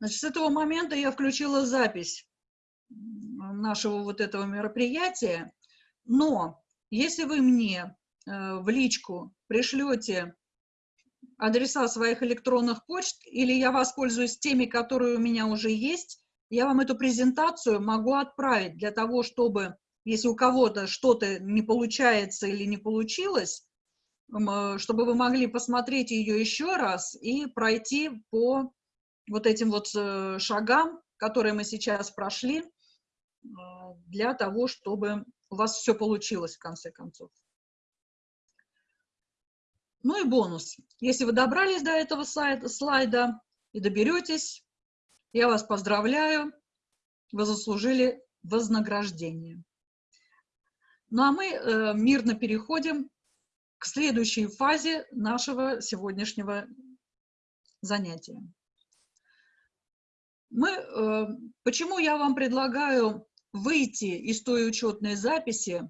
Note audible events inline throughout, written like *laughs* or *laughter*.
Значит, с этого момента я включила запись нашего вот этого мероприятия, но если вы мне э, в личку пришлете адреса своих электронных почт, или я воспользуюсь теми, которые у меня уже есть, я вам эту презентацию могу отправить для того, чтобы, если у кого-то что-то не получается или не получилось, э, чтобы вы могли посмотреть ее еще раз и пройти по вот этим вот э, шагам, которые мы сейчас прошли, э, для того, чтобы у вас все получилось в конце концов. Ну и бонус. Если вы добрались до этого слайда и доберетесь, я вас поздравляю, вы заслужили вознаграждение. Ну а мы э, мирно переходим к следующей фазе нашего сегодняшнего занятия. Мы, э, почему я вам предлагаю выйти из той учетной записи,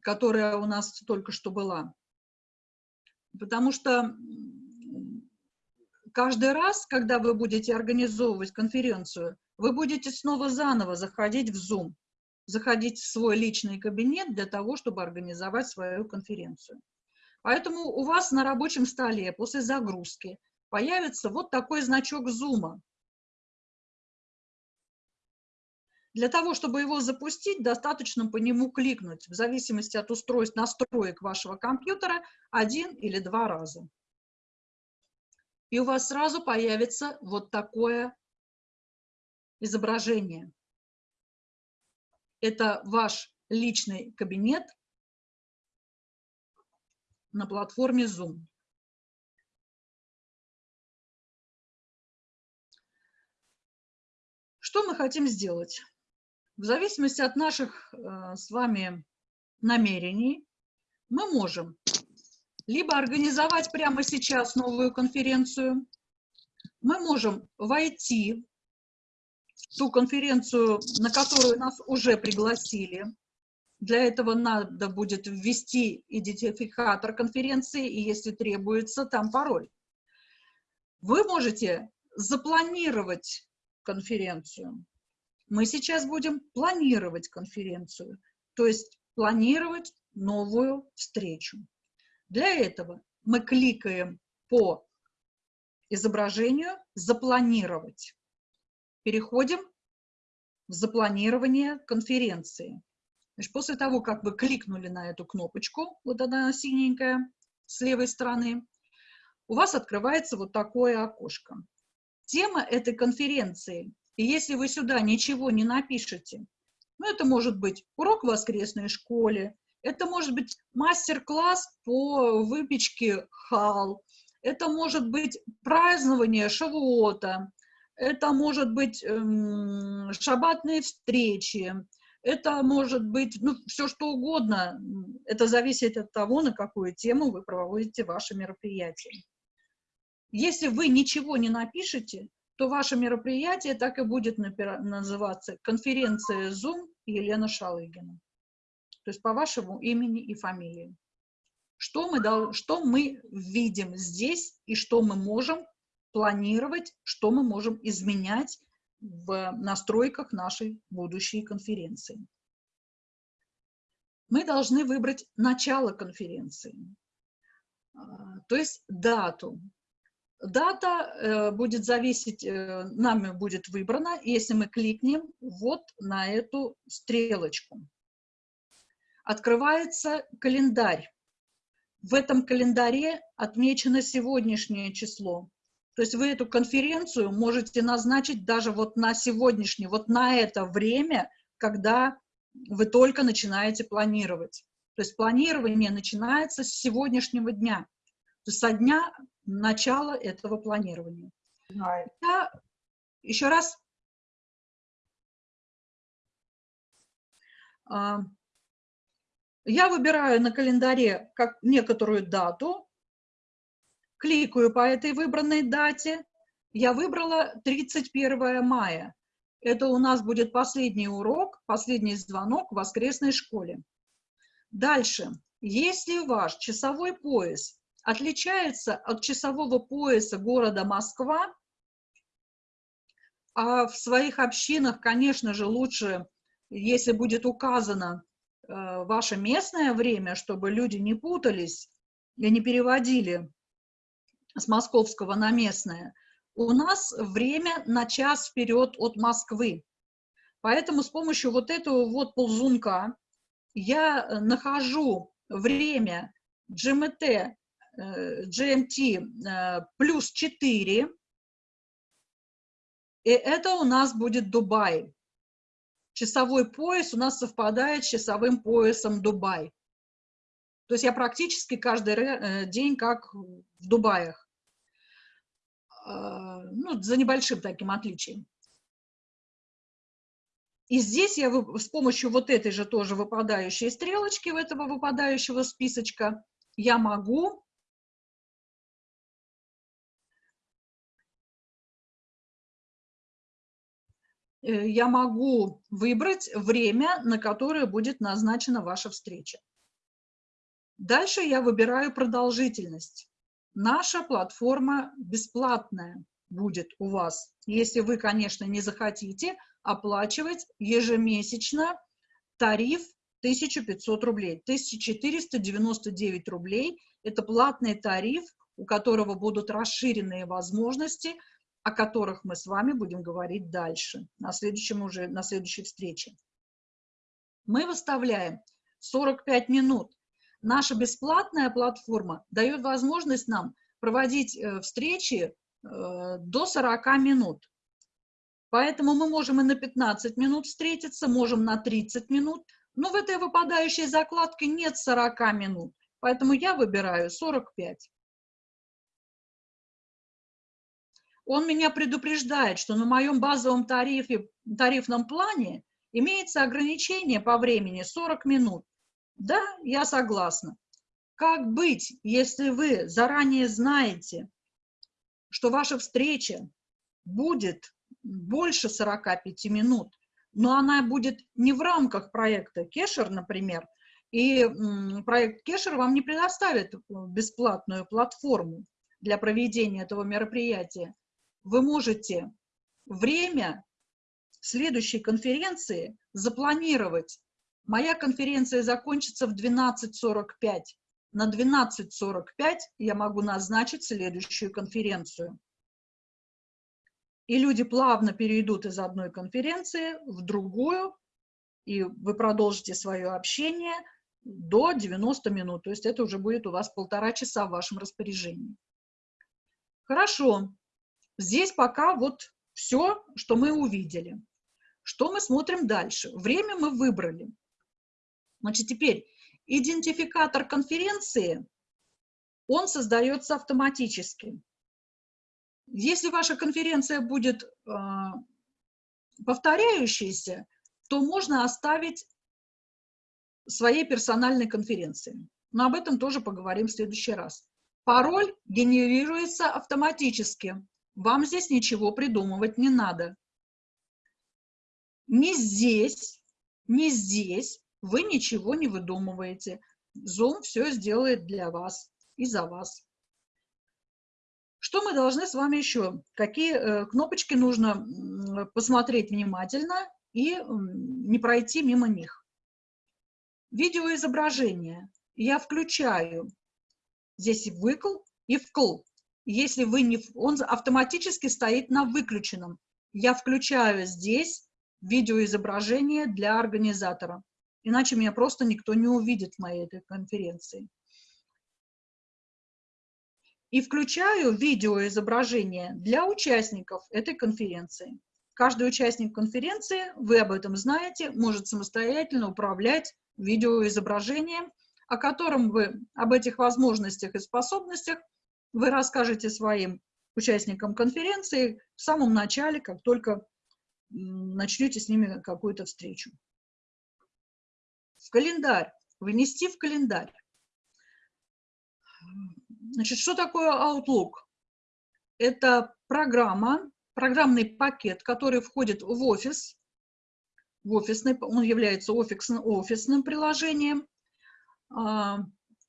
которая у нас только что была? Потому что каждый раз, когда вы будете организовывать конференцию, вы будете снова заново заходить в Zoom, заходить в свой личный кабинет для того, чтобы организовать свою конференцию. Поэтому у вас на рабочем столе после загрузки появится вот такой значок зума. Для того, чтобы его запустить, достаточно по нему кликнуть, в зависимости от устройств настроек вашего компьютера, один или два раза. И у вас сразу появится вот такое изображение. Это ваш личный кабинет на платформе Zoom. Что мы хотим сделать? В зависимости от наших э, с вами намерений, мы можем либо организовать прямо сейчас новую конференцию, мы можем войти в ту конференцию, на которую нас уже пригласили. Для этого надо будет ввести идентификатор конференции, и если требуется, там пароль. Вы можете запланировать конференцию. Мы сейчас будем планировать конференцию, то есть планировать новую встречу. Для этого мы кликаем по изображению «Запланировать». Переходим в запланирование конференции. Значит, после того, как вы кликнули на эту кнопочку, вот она синенькая, с левой стороны, у вас открывается вот такое окошко тема этой конференции. И если вы сюда ничего не напишете, ну, это может быть урок в воскресной школе, это может быть мастер-класс по выпечке хал, это может быть празднование шавуота, это может быть эм, шабатные встречи, это может быть ну, все что угодно. Это зависит от того, на какую тему вы проводите ваше мероприятие. Если вы ничего не напишете, то ваше мероприятие так и будет называться «Конференция Zoom Елена Шалыгина». То есть по вашему имени и фамилии. Что мы, что мы видим здесь и что мы можем планировать, что мы можем изменять в настройках нашей будущей конференции. Мы должны выбрать начало конференции, а, то есть дату, Дата э, будет зависеть, э, нами будет выбрана, если мы кликнем вот на эту стрелочку. Открывается календарь. В этом календаре отмечено сегодняшнее число. То есть вы эту конференцию можете назначить даже вот на сегодняшнее, вот на это время, когда вы только начинаете планировать. То есть планирование начинается с сегодняшнего дня. То со дня начала этого планирования. Я еще раз а, я выбираю на календаре как некоторую дату, кликаю по этой выбранной дате. Я выбрала 31 мая. Это у нас будет последний урок, последний звонок в воскресной школе. Дальше. Если ваш часовой пояс отличается от часового пояса города Москва, А в своих общинах, конечно же, лучше, если будет указано э, ваше местное время, чтобы люди не путались и не переводили с московского на местное. У нас время на час вперед от Москвы. Поэтому с помощью вот этого вот ползунка я нахожу время GMT, GMT э, плюс 4, и это у нас будет Дубай. Часовой пояс у нас совпадает с часовым поясом Дубай. То есть я практически каждый э, день как в Дубаях. Ну, за небольшим таким отличием. И здесь я с помощью вот этой же тоже выпадающей стрелочки, в этого выпадающего списочка, я могу я могу выбрать время, на которое будет назначена ваша встреча. Дальше я выбираю продолжительность. Наша платформа бесплатная будет у вас, если вы, конечно, не захотите оплачивать ежемесячно тариф 1500 рублей. 1499 рублей – это платный тариф, у которого будут расширенные возможности – о которых мы с вами будем говорить дальше, на, следующем уже, на следующей встрече. Мы выставляем 45 минут. Наша бесплатная платформа дает возможность нам проводить э, встречи э, до 40 минут. Поэтому мы можем и на 15 минут встретиться, можем на 30 минут, но в этой выпадающей закладке нет 40 минут, поэтому я выбираю 45. Он меня предупреждает, что на моем базовом тарифе, тарифном плане имеется ограничение по времени 40 минут. Да, я согласна. Как быть, если вы заранее знаете, что ваша встреча будет больше 45 минут, но она будет не в рамках проекта Кешер, например, и проект Кешер вам не предоставит бесплатную платформу для проведения этого мероприятия, вы можете время следующей конференции запланировать. Моя конференция закончится в 12.45. На 12.45 я могу назначить следующую конференцию. И люди плавно перейдут из одной конференции в другую, и вы продолжите свое общение до 90 минут. То есть это уже будет у вас полтора часа в вашем распоряжении. Хорошо. Здесь пока вот все, что мы увидели. Что мы смотрим дальше? Время мы выбрали. Значит, теперь идентификатор конференции, он создается автоматически. Если ваша конференция будет э, повторяющейся, то можно оставить своей персональной конференции. Но об этом тоже поговорим в следующий раз. Пароль генерируется автоматически. Вам здесь ничего придумывать не надо. Не здесь, не здесь вы ничего не выдумываете. Zoom все сделает для вас и за вас. Что мы должны с вами еще? Какие э, кнопочки нужно посмотреть внимательно и не пройти мимо них? Видеоизображение. Я включаю здесь выкл и вкл. Если вы не... Он автоматически стоит на выключенном. Я включаю здесь видеоизображение для организатора. Иначе меня просто никто не увидит в моей этой конференции. И включаю видеоизображение для участников этой конференции. Каждый участник конференции, вы об этом знаете, может самостоятельно управлять видеоизображением, о котором вы, об этих возможностях и способностях вы расскажете своим участникам конференции в самом начале, как только начнете с ними какую-то встречу. В календарь. Вынести в календарь. Значит, что такое Outlook? Это программа, программный пакет, который входит в офис, в офисный, он является офисным, офисным приложением.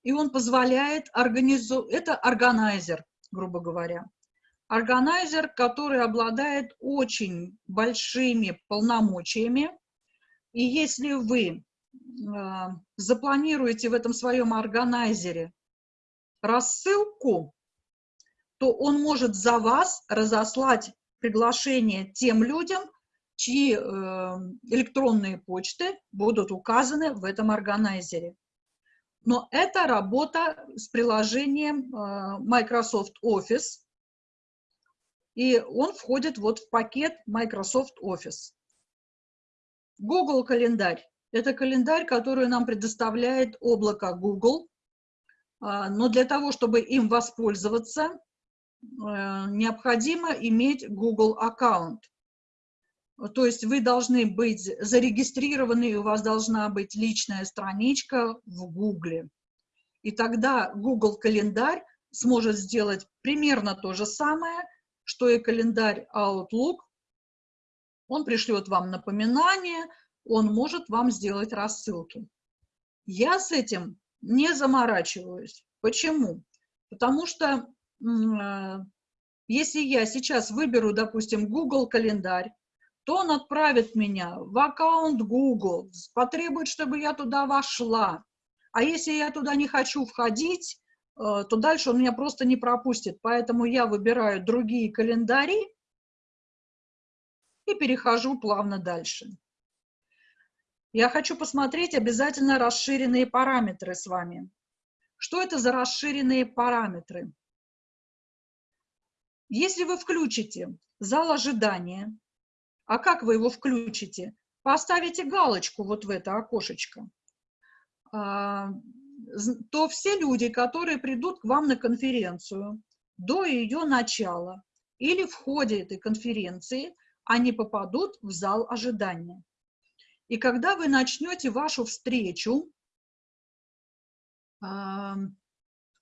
И он позволяет организовать, это органайзер, грубо говоря, органайзер, который обладает очень большими полномочиями. И если вы э, запланируете в этом своем органайзере рассылку, то он может за вас разослать приглашение тем людям, чьи э, электронные почты будут указаны в этом органайзере. Но это работа с приложением э, Microsoft Office, и он входит вот в пакет Microsoft Office. Google календарь. Это календарь, который нам предоставляет облако Google, а, но для того, чтобы им воспользоваться, э, необходимо иметь Google аккаунт. То есть вы должны быть зарегистрированы, и у вас должна быть личная страничка в Google. И тогда Google календарь сможет сделать примерно то же самое, что и календарь Outlook. Он пришлет вам напоминание, он может вам сделать рассылки. Я с этим не заморачиваюсь. Почему? Потому что э, если я сейчас выберу, допустим, Google календарь, то он отправит меня в аккаунт Google, потребует, чтобы я туда вошла. А если я туда не хочу входить, э, то дальше он меня просто не пропустит. Поэтому я выбираю другие календари и перехожу плавно дальше. Я хочу посмотреть обязательно расширенные параметры с вами. Что это за расширенные параметры? Если вы включите зал ожидания, а как вы его включите? Поставите галочку вот в это окошечко. А, то все люди, которые придут к вам на конференцию до ее начала или в ходе этой конференции, они попадут в зал ожидания. И когда вы начнете вашу встречу, а,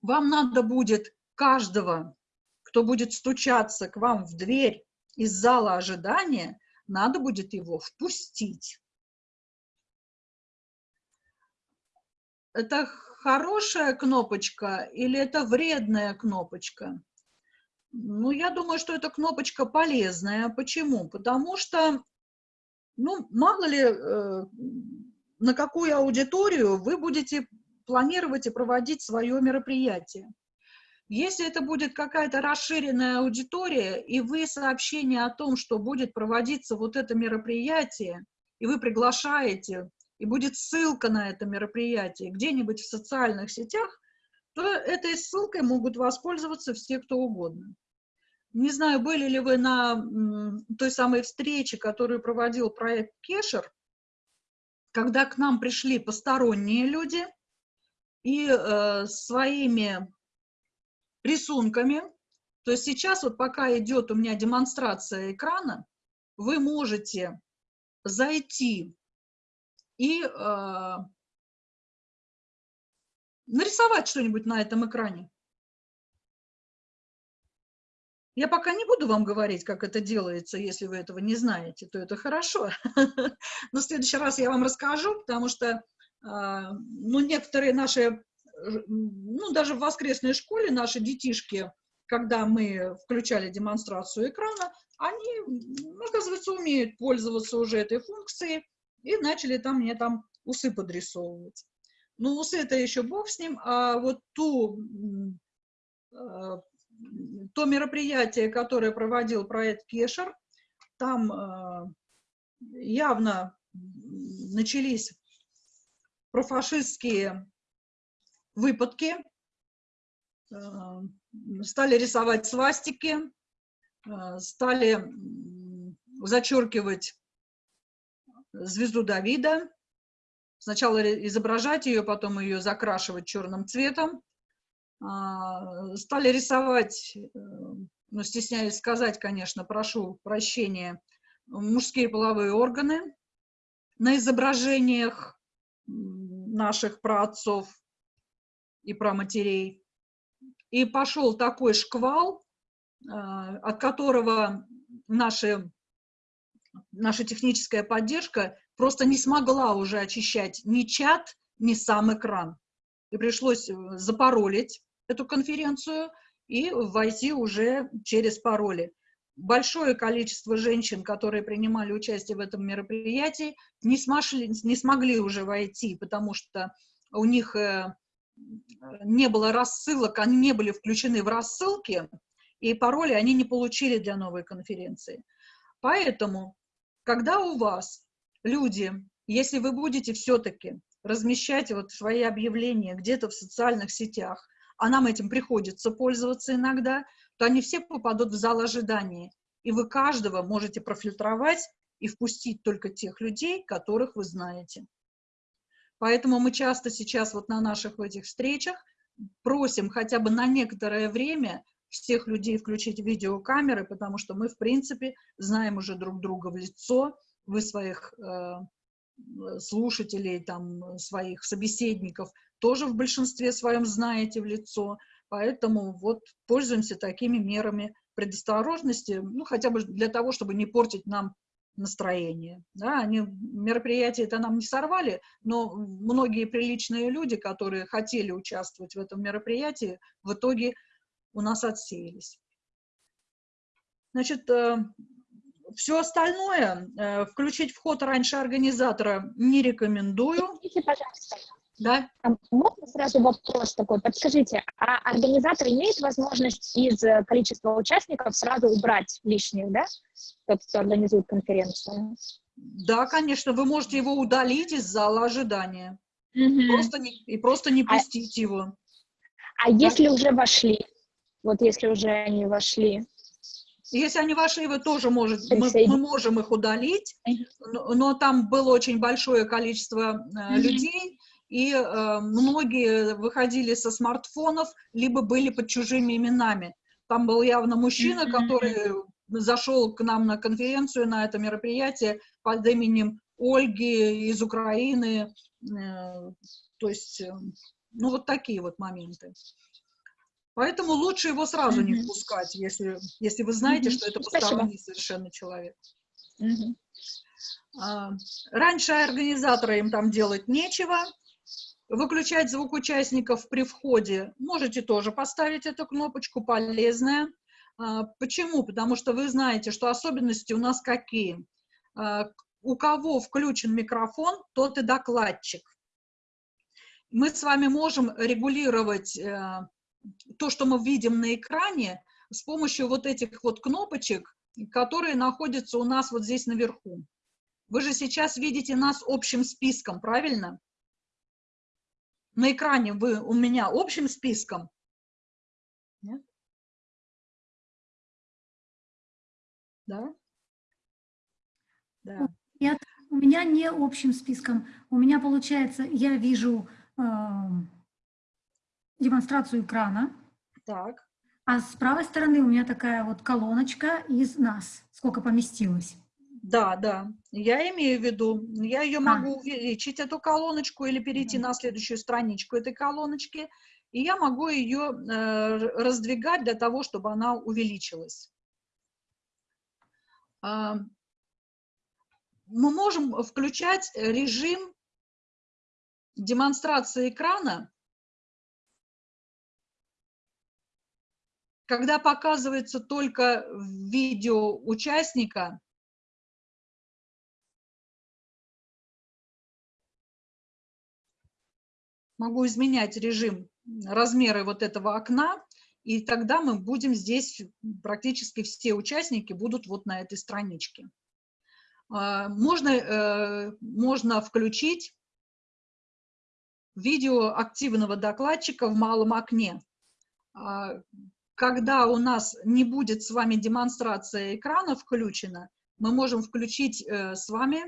вам надо будет каждого, кто будет стучаться к вам в дверь из зала ожидания, надо будет его впустить. Это хорошая кнопочка или это вредная кнопочка? Ну, я думаю, что эта кнопочка полезная. Почему? Потому что, ну, мало ли, э, на какую аудиторию вы будете планировать и проводить свое мероприятие. Если это будет какая-то расширенная аудитория, и вы сообщение о том, что будет проводиться вот это мероприятие, и вы приглашаете, и будет ссылка на это мероприятие где-нибудь в социальных сетях, то этой ссылкой могут воспользоваться все, кто угодно. Не знаю, были ли вы на той самой встрече, которую проводил проект Кешер, когда к нам пришли посторонние люди и э, своими рисунками. То есть сейчас вот пока идет у меня демонстрация экрана, вы можете зайти и э, нарисовать что-нибудь на этом экране. Я пока не буду вам говорить, как это делается, если вы этого не знаете, то это хорошо. *laughs* Но в следующий раз я вам расскажу, потому что э, ну, некоторые наши ну, даже в воскресной школе наши детишки, когда мы включали демонстрацию экрана, они, оказывается, умеют пользоваться уже этой функцией и начали там мне там усы подрисовывать. Ну, усы это еще бог с ним, а вот ту, а, то мероприятие, которое проводил проект Кешер, там а, явно начались профашистские выпадки, э, стали рисовать свастики, э, стали зачеркивать звезду Давида, сначала изображать ее, потом ее закрашивать черным цветом, а, стали рисовать, э, ну, стесняюсь сказать, конечно, прошу прощения, мужские половые органы на изображениях наших праотцов, и про матерей. И пошел такой шквал, а, от которого наши, наша техническая поддержка просто не смогла уже очищать ни чат, ни сам экран. И пришлось э, запаролить эту конференцию и войти уже через пароли. Большое количество женщин, которые принимали участие в этом мероприятии, не, смошли, не смогли уже войти, потому что у них э, не было рассылок, они не были включены в рассылки, и пароли они не получили для новой конференции. Поэтому, когда у вас люди, если вы будете все-таки размещать вот свои объявления где-то в социальных сетях, а нам этим приходится пользоваться иногда, то они все попадут в зал ожидания. И вы каждого можете профильтровать и впустить только тех людей, которых вы знаете. Поэтому мы часто сейчас вот на наших этих встречах просим хотя бы на некоторое время всех людей включить видеокамеры, потому что мы, в принципе, знаем уже друг друга в лицо, вы своих э, слушателей, там, своих собеседников тоже в большинстве своем знаете в лицо, поэтому вот пользуемся такими мерами предосторожности, ну, хотя бы для того, чтобы не портить нам настроение. Да, они мероприятие это нам не сорвали, но многие приличные люди, которые хотели участвовать в этом мероприятии, в итоге у нас отсеялись. Значит, э, все остальное, э, включить вход раньше организатора не рекомендую. Пожалуйста. Да. А можно сразу вопрос такой? Подскажите, а организатор имеет возможность из э, количества участников сразу убрать лишних, да? Тот, кто организует конференцию. Да, конечно, вы можете его удалить из зала ожидания. Угу. Просто не, и просто не а пустить а, его. А да? если уже вошли? Вот если уже они вошли. Если они вошли, вы тоже можете, мы, мы можем их удалить, но, но там было очень большое количество э, людей, и э, многие выходили со смартфонов, либо были под чужими именами. Там был явно мужчина, который зашел к нам на конференцию, на это мероприятие под именем Ольги из Украины. Э, то есть, э, ну, вот такие вот моменты. Поэтому лучше его сразу mm -hmm. не впускать, если, если вы знаете, mm -hmm. что это посторонний совершенно человек. Mm -hmm. а, раньше организаторы им там делать нечего. Выключать звук участников при входе можете тоже поставить эту кнопочку, полезная. А, почему? Потому что вы знаете, что особенности у нас какие. А, у кого включен микрофон, тот и докладчик. Мы с вами можем регулировать э, то, что мы видим на экране, с помощью вот этих вот кнопочек, которые находятся у нас вот здесь наверху. Вы же сейчас видите нас общим списком, правильно? На экране вы у меня общим списком. Нет? Да? Да. Нет, у меня не общим списком. У меня получается, я вижу э, демонстрацию экрана. Так. А с правой стороны у меня такая вот колоночка из нас, сколько поместилось. Да, да, я имею в виду, я ее а. могу увеличить, эту колоночку, или перейти на следующую страничку этой колоночки, и я могу ее э, раздвигать для того, чтобы она увеличилась. Э, мы можем включать режим демонстрации экрана когда показывается только видео участника, могу изменять режим, размеры вот этого окна, и тогда мы будем здесь, практически все участники будут вот на этой страничке. А, можно, э, можно включить видео активного докладчика в малом окне. А, когда у нас не будет с вами демонстрация экрана включена, мы можем включить э, с вами,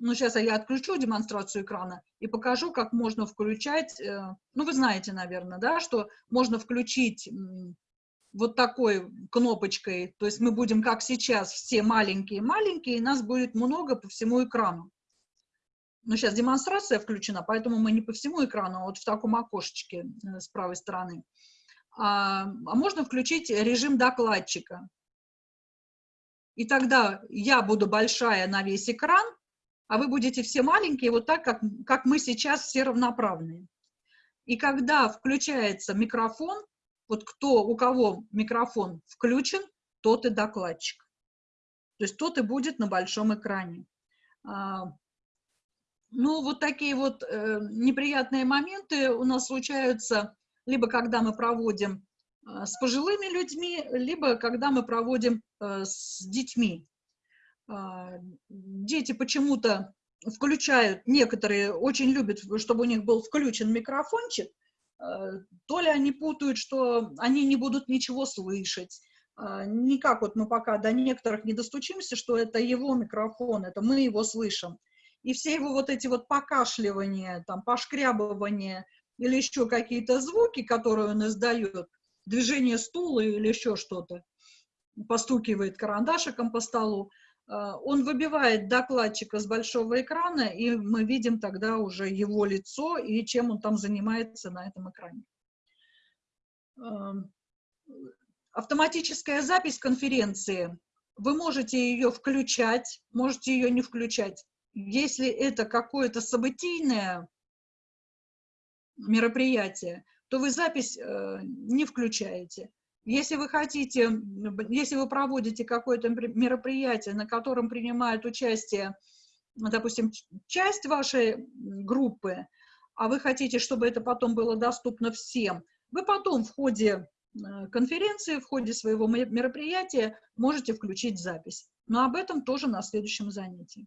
ну, сейчас я отключу демонстрацию экрана и покажу, как можно включать, э, ну, вы знаете, наверное, да, что можно включить вот такой кнопочкой, то есть мы будем, как сейчас, все маленькие-маленькие, и нас будет много по всему экрану. Но сейчас демонстрация включена, поэтому мы не по всему экрану, а вот в таком окошечке э, с правой стороны а, а можно включить режим докладчика. И тогда я буду большая на весь экран, а вы будете все маленькие, вот так, как, как мы сейчас все равноправные. И когда включается микрофон, Вот кто, у кого микрофон включен, тот и докладчик. То есть тот и будет на большом экране. А, ну, вот такие вот э, неприятные моменты у нас случаются, либо когда мы проводим э, с пожилыми людьми, либо когда мы проводим э, с детьми. А, дети почему-то включают, некоторые очень любят, чтобы у них был включен микрофончик, то ли они путают, что они не будут ничего слышать, а, никак вот мы пока до некоторых не достучимся, что это его микрофон, это мы его слышим. И все его вот эти вот покашливания, там, пошкрябывания или еще какие-то звуки, которые он издает, движение стула или еще что-то, постукивает карандашиком по столу, а, он выбивает докладчика с большого экрана, и мы видим тогда уже его лицо и чем он там занимается на этом экране автоматическая запись конференции, вы можете ее включать, можете ее не включать. Если это какое-то событийное мероприятие, то вы запись э, не включаете. Если вы хотите, если вы проводите какое-то мероприятие, на котором принимает участие, допустим, часть вашей группы, а вы хотите, чтобы это потом было доступно всем, вы потом в ходе Э, конференции, в ходе своего мероприятия можете включить запись. Но об этом тоже на следующем занятии.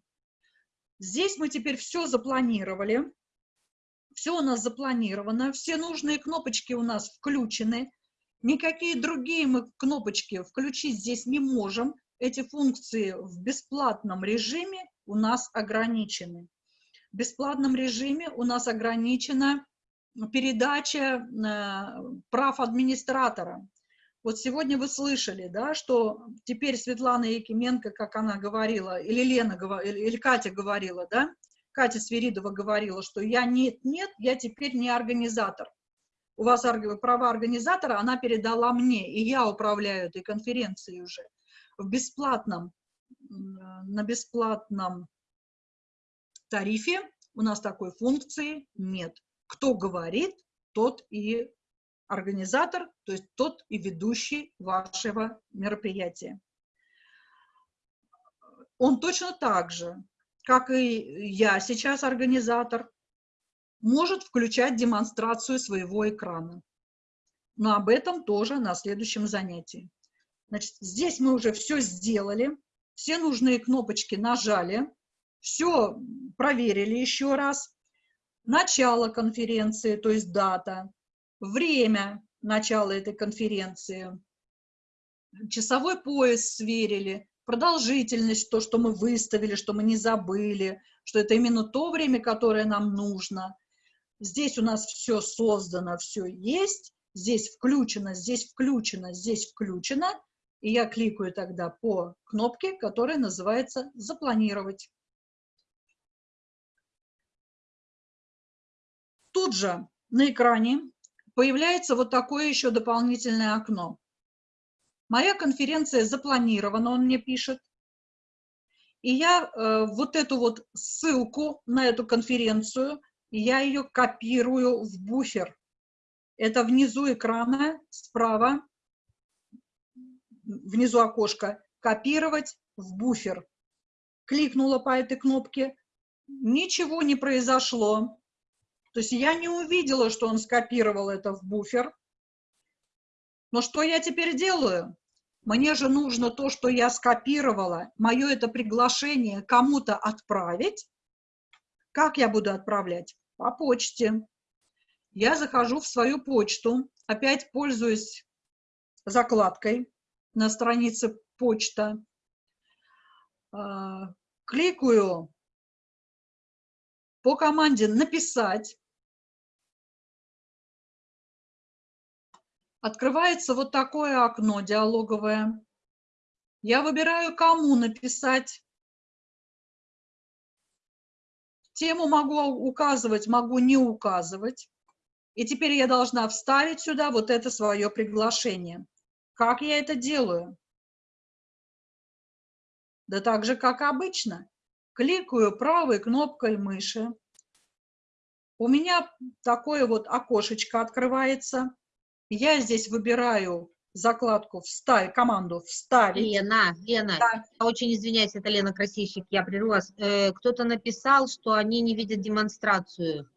Здесь мы теперь все запланировали. Все у нас запланировано, все нужные кнопочки у нас включены. Никакие другие мы кнопочки включить здесь не можем. Эти функции в бесплатном режиме у нас ограничены. В бесплатном режиме у нас ограничено передача э, прав администратора. Вот сегодня вы слышали, да, что теперь Светлана Якименко, как она говорила, или Лена, или Катя говорила, да, Катя Сверидова говорила, что я нет, нет, я теперь не организатор. У вас права организатора она передала мне, и я управляю этой конференцией уже. В бесплатном, на бесплатном тарифе у нас такой функции нет кто говорит, тот и организатор, то есть тот и ведущий вашего мероприятия. Он точно так же, как и я сейчас организатор, может включать демонстрацию своего экрана. Но об этом тоже на следующем занятии. Значит, здесь мы уже все сделали, все нужные кнопочки нажали, все проверили еще раз начало конференции, то есть дата, время начала этой конференции, часовой пояс сверили, продолжительность, то, что мы выставили, что мы не забыли, что это именно то время, которое нам нужно. Здесь у нас все создано, все есть, здесь включено, здесь включено, здесь включено, и я кликаю тогда по кнопке, которая называется «Запланировать». тут же на экране появляется вот такое еще дополнительное окно. Моя конференция запланирована, он мне пишет. И я э, вот эту вот ссылку на эту конференцию, я ее копирую в буфер. Это внизу экрана, справа, внизу окошка, копировать в буфер. Кликнула по этой кнопке, ничего не произошло. То есть я не увидела, что он скопировал это в буфер. Но что я теперь делаю? Мне же нужно то, что я скопировала, мое это приглашение кому-то отправить. Как я буду отправлять? По почте. Я захожу в свою почту, опять пользуюсь закладкой на странице почта, а, кликаю по команде «Написать», открывается вот такое окно диалоговое. Я выбираю, кому написать. Тему могу указывать, могу не указывать. И теперь я должна вставить сюда вот это свое приглашение. Как я это делаю? Да так же, как обычно. Кликаю правой кнопкой мыши. У меня такое вот окошечко открывается Я здесь выбираю закладку «Вставить», команду «Вставить». Лена, Лена, Да. я очень извиняюсь, это Лена Красильщик, я прерву вас. Э, Кто-то написал, что они не видят демонстрацию.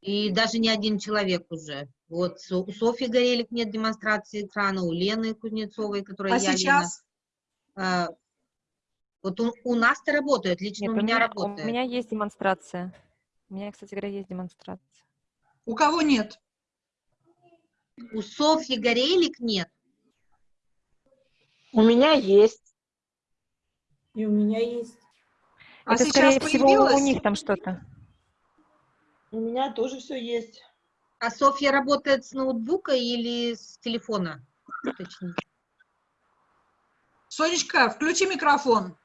И даже не один человек уже. Вот у Софьи Горелик нет демонстрации экрана, у Лены Кузнецовой, которая А я, Лена. сейчас? Э, Вот у, у нас-то работает, лично Нет, у меня у работает. меня есть демонстрация. У меня, кстати говоря, есть демонстрация. У кого нет? У Софьи Горелик нет. У меня есть. И у меня есть. А Это, сейчас скорее всего, у появилось? них там что-то. У меня тоже все есть. А Софья работает с ноутбука или с телефона? Уточните. Сонечка, включи микрофон.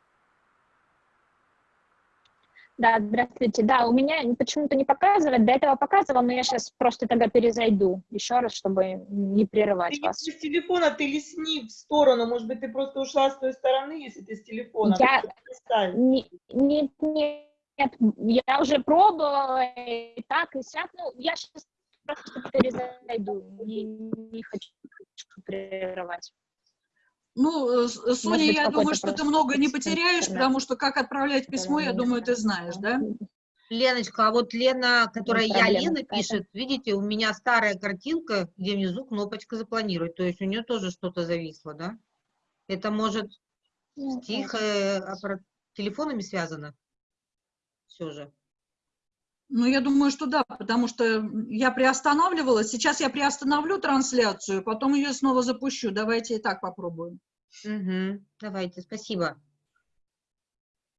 Да, здравствуйте. Да, у меня почему-то не показывает. До этого показывал, но я сейчас просто тогда перезайду еще раз, чтобы не Ты прерывать не вас. с телефона, ты лесни в сторону. Может быть, ты просто ушла с той стороны, если ты с телефона. Я- Ты листай. Не- Нет, нет, я уже пробовала и так, и сяк. Ну, я сейчас просто перезайду. Не, не хочу прерывать. Ну, э, с- Соня, быть, я думаю, что ты много не потеряешь, интернет. потому что как отправлять письмо, я думаю, ты знаешь, да? Леночка, а вот Лена, которая я Лена пишет, видите, у меня старая картинка, где внизу кнопочка запланировать, то есть у нее тоже что-то зависло, да? Это может Ну, с их э, аппарат- телефонами связано? Все же. Ну, я думаю, что да, потому что я приостанавливала. Сейчас я приостановлю трансляцию, потом ее снова запущу. Давайте и так попробуем. Мгм. Давайте, спасибо.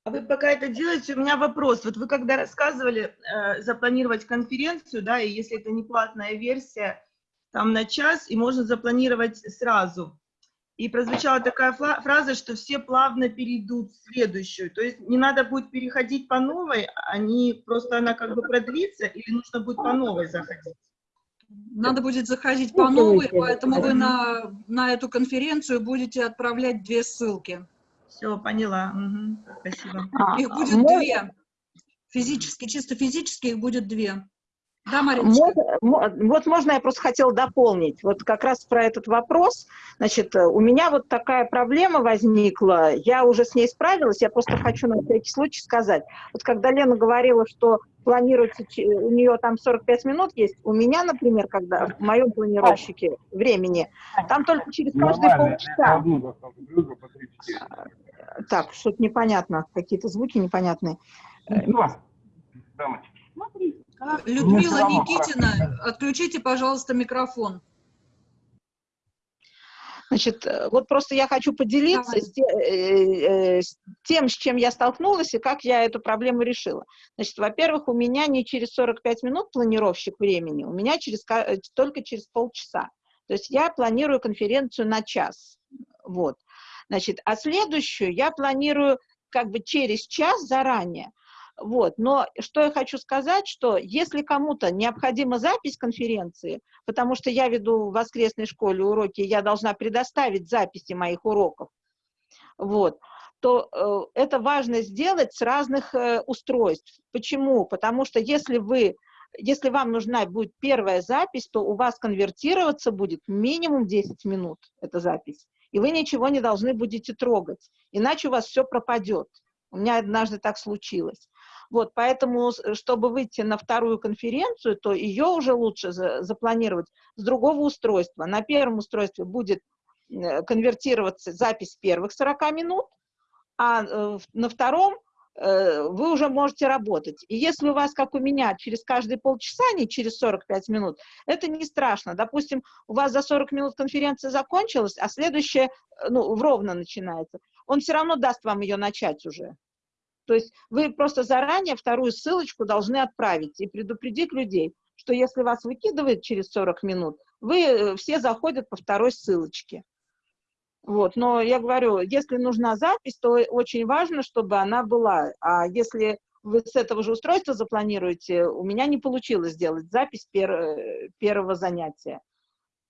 А вы пока это делаете, у меня вопрос. Вот вы когда рассказывали э, запланировать конференцию, да, и если это не платная версия, там на час, и можно запланировать сразу. И прозвучала такая фраза, что все плавно перейдут в следующую. То есть не надо будет переходить по новой, они просто она как бы продлится, или нужно будет по новой заходить? Надо будет заходить по новой, поэтому вы на, на эту конференцию будете отправлять две ссылки. Все, поняла. Мгм. Спасибо. А, Их будет можно- две. Физически, чисто физически их будет две. Да, Мариночка? Вот можно я просто хотела дополнить. Вот как раз про этот вопрос. Значит, э, у меня вот такая проблема возникла. Я уже с ней справилась. Я просто хочу на всякий случай сказать. Вот когда Лена говорила, что планируется, у нее там 45 минут есть, у меня, например, когда в моем планировщике времени, там только через каждые полчаса. Так, что-то непонятно, какие-то звуки непонятные. Людмила равно Никитина, отключите, пожалуйста, микрофон. Значит, э, вот просто я хочу поделиться Давай. с, те- э, э, с тем, с чем я столкнулась и как я эту проблему решила. Значит, во-первых, у меня не через 45 минут планировщик времени, у меня через, э, только через полчаса. То есть я планирую конференцию на час. Вот. Значит, а следующую я планирую как бы через час заранее. Вот. Но что я хочу сказать, что если кому-то необходима запись конференции, потому что я веду в воскресной школе уроки, я должна предоставить записи моих уроков, вот, то э, это важно сделать с разных э, устройств. Почему? Потому что если вы, если вам нужна будет первая запись, то у вас конвертироваться будет минимум 10 минут, эта запись, и вы ничего не должны будете трогать, иначе у вас все пропадет. У меня однажды так случилось. Вот, поэтому, с- чтобы выйти на вторую конференцию, то ее уже лучше за- запланировать с другого устройства. На первом устройстве будет э, конвертироваться запись первых 40 минут, а э, на втором э, вы уже можете работать. И если у вас, как у меня, через каждые полчаса, а не через 45 минут, это не страшно. Допустим, у вас за 40 минут конференция закончилась, а следующая, э, ну, ровно начинается. Он все равно даст вам ее начать уже. То есть вы просто заранее вторую ссылочку должны отправить и предупредить людей, что если вас выкидывает через 40 минут, вы э, все заходят по второй ссылочке. Вот, но я говорю, если нужна запись, то очень важно, чтобы она была. А если вы с этого же устройства запланируете, у меня не получилось сделать запись пер- э, первого занятия,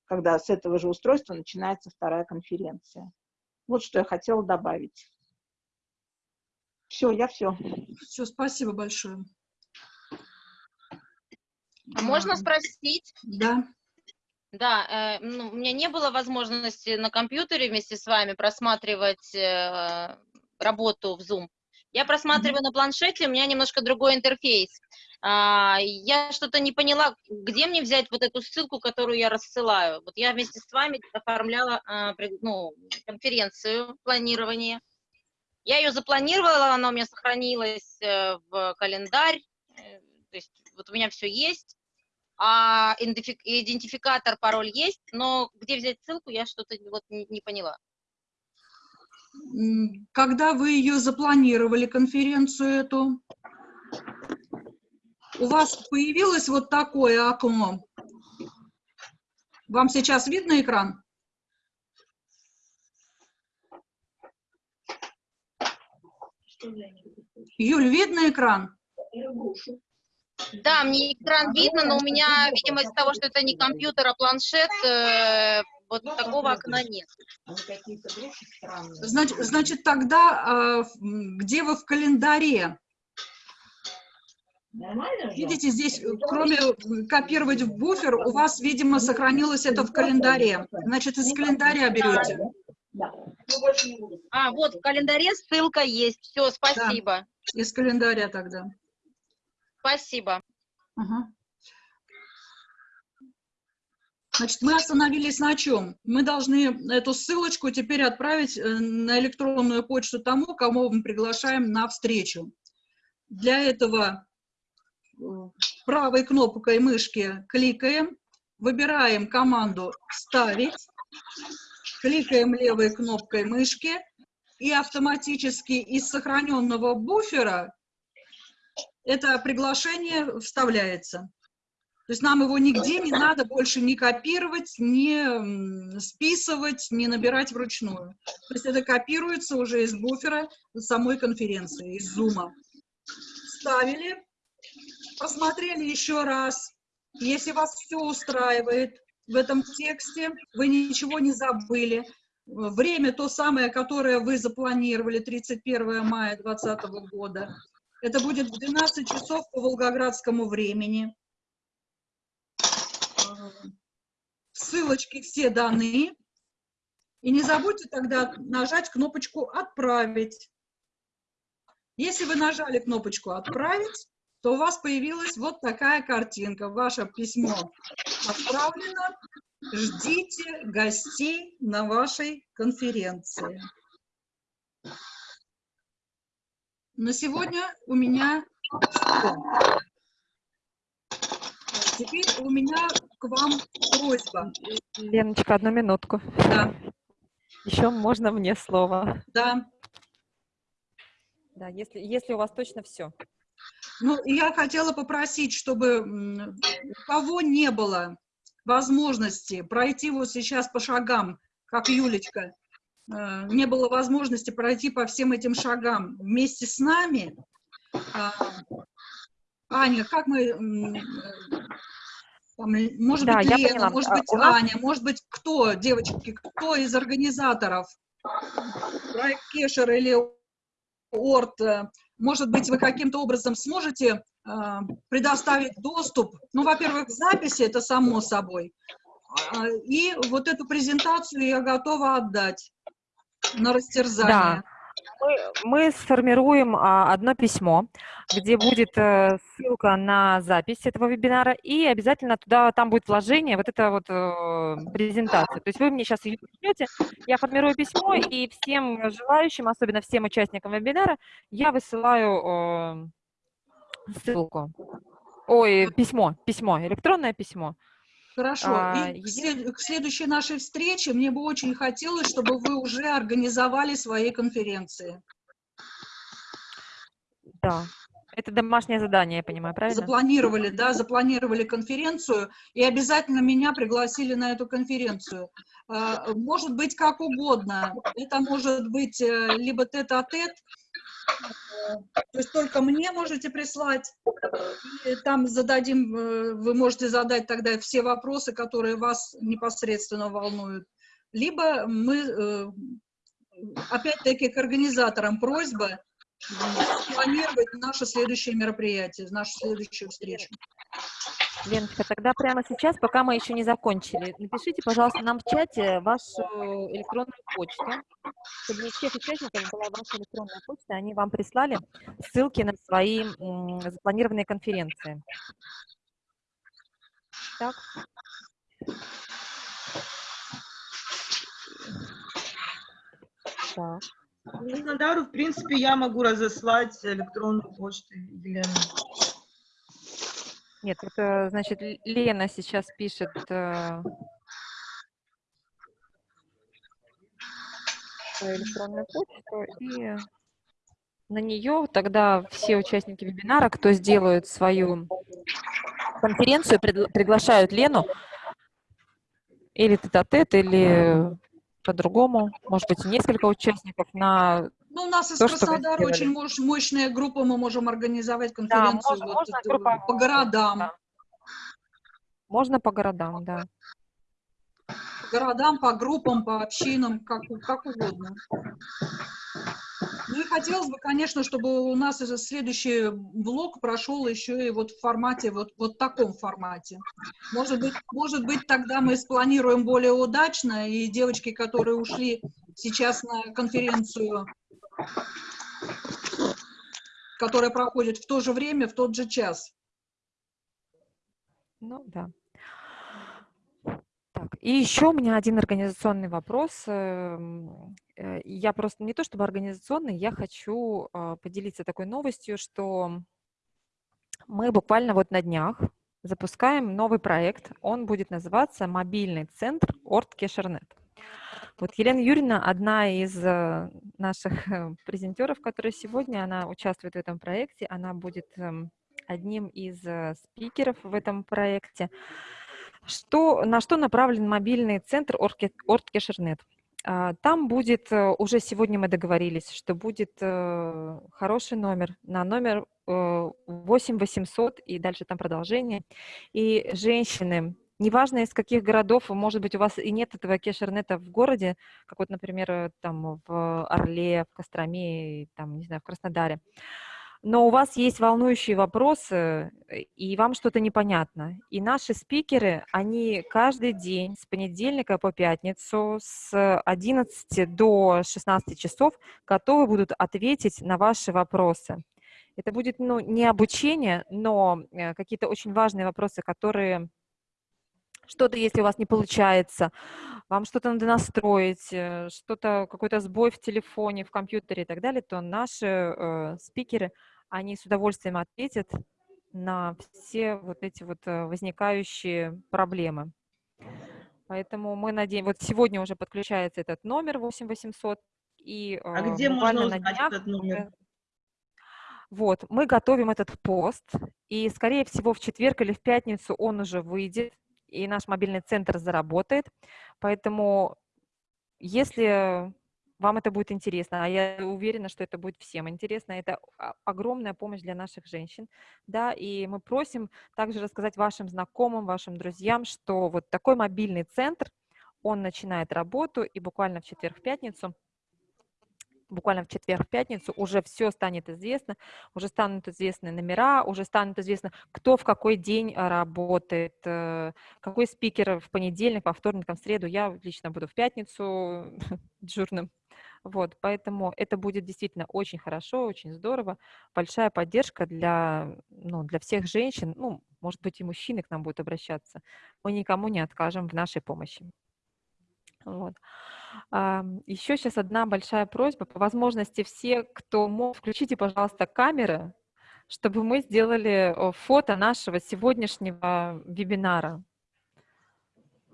когда с этого же устройства начинается вторая конференция. Вот что я хотела добавить. Все, я все. Все, спасибо большое. А можно спросить? Да. Да, э, ну, у меня не было возможности на компьютере вместе с вами просматривать э, работу в Zoom. Я просматриваю на планшете, у меня немножко другой интерфейс. А, я что-то не поняла, где мне взять вот эту ссылку, которую я рассылаю. Вот я вместе с вами оформляла а, ну, конференцию планирования. Я ее запланировала, она у меня сохранилась э, в календарь. Э, То есть вот у меня все есть. А идентифи- идентификатор, пароль есть, но где взять ссылку, я что-то вот не, поняла. Когда вы ее запланировали, конференцию эту, у вас появилось вот такое окно? Вам сейчас видно экран? Юль, видно экран? Да, мне экран видно, но у меня, видимо, из-за того, что это не компьютер, а планшет, э, вот такого окна нет. Значит, значит тогда м, где вы в календаре? Видите, здесь, э, кроме э, копировать в буфер, у вас, видимо, сохранилось это в календаре. Значит, из календаря берете. А, вот в календаре ссылка есть. Все, спасибо. Из календаря тогда. Спасибо. Ага. Значит, мы остановились на чем? Мы должны эту ссылочку теперь отправить э, на электронную почту тому, кого мы приглашаем на встречу. Для этого э, правой кнопкой мышки кликаем, выбираем команду «Вставить», кликаем левой кнопкой мышки, и автоматически из сохраненного буфера это приглашение вставляется. То есть нам его нигде не надо больше ни копировать, м, списывать, ни набирать вручную. То есть это копируется уже из буфера самой конференции, из зума. Вставили, посмотрели еще раз. Если вас все устраивает в этом тексте, вы ничего не забыли, время то самое, которое вы запланировали, 31 мая 2020 года, это будет в 12 часов по волгоградскому времени. Ссылочки все даны. И не забудьте тогда нажать кнопочку «Отправить». Если вы нажали кнопочку «Отправить», то у вас появилась вот такая картинка. Ваше письмо отправлено. Ждите гостей на вашей конференции. На сегодня у меня все. Теперь у меня к вам просьба. Леночка, одну минутку. Да, Еще можно мне слово? да. Да, если, если у вас точно все. Ну, я хотела попросить, чтобы у кого не было возможности пройти вот сейчас по шагам, как Юлечка, э, не было возможности пройти по всем этим шагам вместе с нами. А, Аня, как мы... там, может Да, быть, Лена, поняла. может А, быть, у нас- Аня, может быть, кто, девочки, кто из организаторов? Проект Кешер или Орт, э, может быть, вы каким-то образом сможете э, предоставить доступ, ну, во-первых, к записи, это само собой, а, и вот эту презентацию я готова отдать на растерзание. Мы, мы сформируем а, одно письмо, где будет э, ссылка на запись этого вебинара, и обязательно туда, там будет вложение, вот это вот э, презентация. То есть вы мне сейчас ее пришлете, я формирую письмо, и всем желающим, особенно всем участникам вебинара, я высылаю э, ссылку. Ой, письмо, письмо, электронное письмо. Хорошо. А, И к, еди- след- к следующей нашей встрече мне бы очень хотелось, чтобы вы уже организовали свои конференции. Да. Это домашнее задание, я понимаю, правильно? Запланировали, да, запланировали конференцию и обязательно меня пригласили на эту конференцию. А, Может быть как угодно. Это может быть э, либо тет-а-тет, э, то есть только мне можете прислать, там зададим, э, вы можете задать тогда все вопросы, которые вас непосредственно волнуют. Либо мы, э, опять-таки, к организаторам просьба планировать наше следующее мероприятие, нашу следующую встречу. Леночка, тогда прямо сейчас, пока мы еще не закончили, напишите, пожалуйста, нам в чате вашу электронную почту, чтобы у всех участников была ваша электронная почта, они вам прислали ссылки на свои запланированные конференции. Так. Так. Краснодару, в принципе, я могу разослать электронную почту Елены. Нет, это значит Лена сейчас пишет. э, электронную почту и на нее тогда все участники вебинара, кто сделают свою конференцию, приглашают Лену или тет-а-тет, или по-другому, может быть, несколько участников на Ну, у нас из То, Краснодара очень мощ- мощная группа, мы можем организовать конференцию можно- вот можно группа- по городам. да. можно по городам, да. По городам, по группам, по общинам, как, как угодно. Ну и хотелось бы, конечно, чтобы у нас следующий блок прошел еще и вот в формате, вот, вот таком формате. Может быть, может быть, тогда мы спланируем более удачно, и девочки, которые ушли сейчас на конференцию, которая проходит в то же время, в тот же час. Ну, да. Так, и еще у меня один организационный вопрос. эм, э, Я просто не то чтобы организационный, я хочу а, поделиться такой новостью, что мы буквально вот на днях запускаем новый проект. Он будет называться «Мобильный центр Орт Кешернет». Вот Елена Юрьевна, одна из э, наших э, презентеров, которая сегодня, она участвует в этом проекте, она будет эм, одним из э, спикеров в этом проекте. Что, на что направлен мобильный центр Ортке- Орткешернет? А, Там будет, уже сегодня мы договорились, что будет хороший номер, на номер э, 8800 и дальше там продолжение. И женщины, неважно из каких городов, может быть, у вас и нет этого кешернета в городе, как вот, например, там в Орле, в Костроме, там, не знаю, в Краснодаре, но у вас есть волнующие вопросы, э, и вам что-то непонятно. И наши спикеры, они каждый день с понедельника по пятницу с 11 до 16 часов готовы будут ответить на ваши вопросы. Это будет ну, не обучение, но э, какие-то очень важные вопросы, которые что-то, если у вас не получается, вам что-то надо настроить, э, что-то, какой-то сбой в телефоне, в компьютере и так далее, то наши э, спикеры, они с удовольствием ответят на все вот эти вот э, возникающие проблемы. Поэтому мы надеемся, вот сегодня уже подключается этот номер 8800, и А э, где можно на узнать днях этот номер? вот, мы готовим этот пост, и, скорее всего, в четверг или в пятницу он уже выйдет, и наш мобильный центр заработает. Поэтому, если вам это будет интересно, а я уверена, что это будет всем интересно, это огромная помощь для наших женщин, да, и мы просим также рассказать вашим знакомым, вашим друзьям, что вот такой мобильный центр, он начинает работу, и буквально в четверг-пятницу буквально в четверг-пятницу уже все станет известно, уже станут известны номера, уже станет известно, кто в какой день а, работает, э, какой спикер в понедельник, во вторник, в среду. Я лично буду в пятницу *laughs* дежурным. Вот, поэтому это будет действительно очень хорошо, очень здорово. Большая поддержка для, ну, для всех женщин, ну, может быть, и мужчины к нам будут обращаться. Мы никому не откажем в нашей помощи. Вот. Еще сейчас одна большая просьба. По возможности все, кто мог, включите, пожалуйста, камеры, чтобы мы сделали э, фото нашего сегодняшнего вебинара.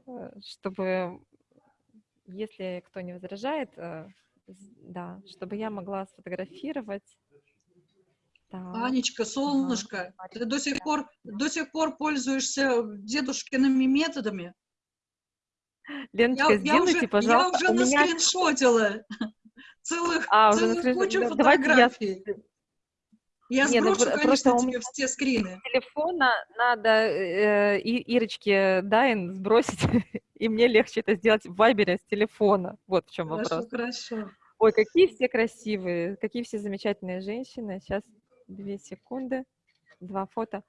Э, Чтобы, если кто не возражает, э, да, чтобы я могла сфотографировать. Так, Анечка, солнышко, ты до сих пор, до сих пор пользуешься дедушкиными методами? Леночка, Я, я сделайте, уже, я пожалуйста, уже у меня... наскриншотила *laughs* целых, А, уже целых наскрин- кучу да, давайте я фотографий. Я Не, ну сброшу, конечно, просто у тебе меня- все скрины. телефона надо э, И- Ирочке Дайн сбросить, *laughs* и мне легче это сделать в Вайбере с телефона. Вот в чем Хорошо, вопрос. хорошо. Ой, какие все красивые, какие все замечательные женщины. Сейчас две секунды, два фото.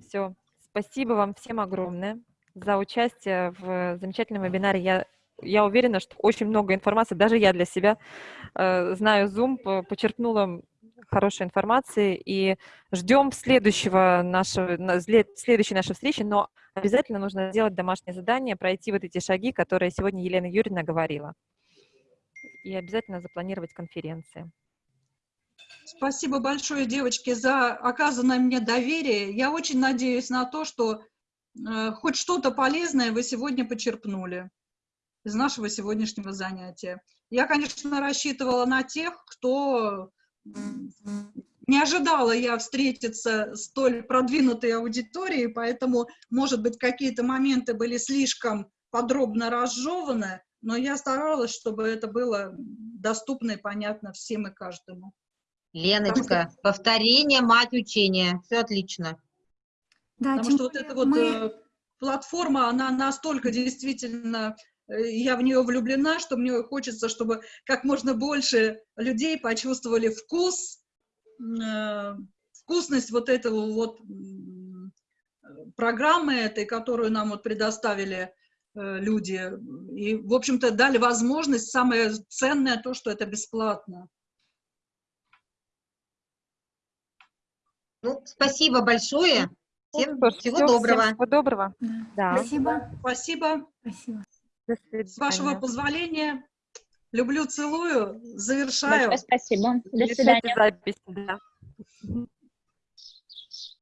Все, Спасибо вам всем огромное за участие в замечательном вебинаре. Я, я уверена, что очень много информации, даже я для себя э, знаю Zoom, по- почерпнула хорошей информации и ждем следующего нашего, на- след- следующей нашей встречи, но обязательно нужно сделать домашнее задание, пройти вот эти шаги, которые сегодня Елена Юрьевна говорила. И обязательно запланировать конференции. Спасибо большое, девочки, за оказанное мне доверие. Я очень надеюсь на то, что хоть что-то полезное вы сегодня почерпнули из нашего сегодняшнего занятия. Я, конечно, рассчитывала на тех, кто не ожидала я встретиться с столь продвинутой аудиторией, поэтому, может быть, какие-то моменты были слишком подробно разжеваны, но я старалась, чтобы это было доступно и понятно всем и каждому. Леночка, повторение, мать учения. Все отлично. Да, Потому что вот эта вот мы- э, платформа, она настолько действительно, э, я в нее влюблена, что мне хочется, чтобы как можно больше людей почувствовали вкус, э, вкусность вот этого вот программы этой, которую нам вот предоставили люди. И, в общем-то, дали возможность, самое ценное то, что это бесплатно. Ну, спасибо большое. Всем Что ж, всего всем доброго. Всего доброго. Да. Да. Спасибо. Спасибо. Спасибо. С вашего позволения, люблю, целую, завершаю. Большое спасибо. До свидания. запись, да.